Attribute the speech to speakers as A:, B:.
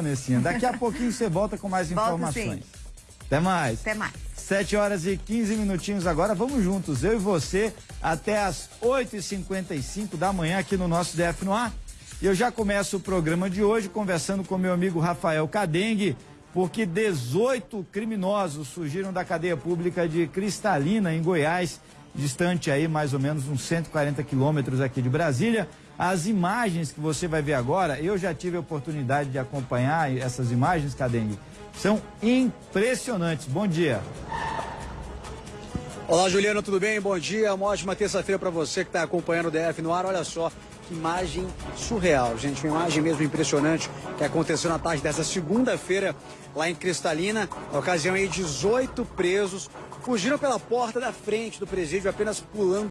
A: Vanessinha. Daqui a pouquinho você volta com mais
B: Volto
A: informações.
B: sim.
A: Até mais.
B: Até mais.
A: 7 horas e 15 minutinhos agora. Vamos juntos, eu e você, até as 8h55 da manhã aqui no nosso DF no ar. E eu já começo o programa de hoje conversando com meu amigo Rafael Cadengue, porque 18 criminosos surgiram da cadeia pública de Cristalina, em Goiás, distante aí mais ou menos uns 140 quilômetros aqui de Brasília. As imagens que você vai ver agora, eu já tive a oportunidade de acompanhar essas imagens, Cadengue, são impressionantes. Bom dia.
C: Olá, Juliano, tudo bem? Bom dia. Uma ótima terça-feira para você que está acompanhando o DF no ar. Olha só imagem surreal, gente. Uma imagem mesmo impressionante que aconteceu na tarde dessa segunda-feira lá em Cristalina. Na ocasião aí, 18 presos fugiram pela porta da frente do presídio apenas pulando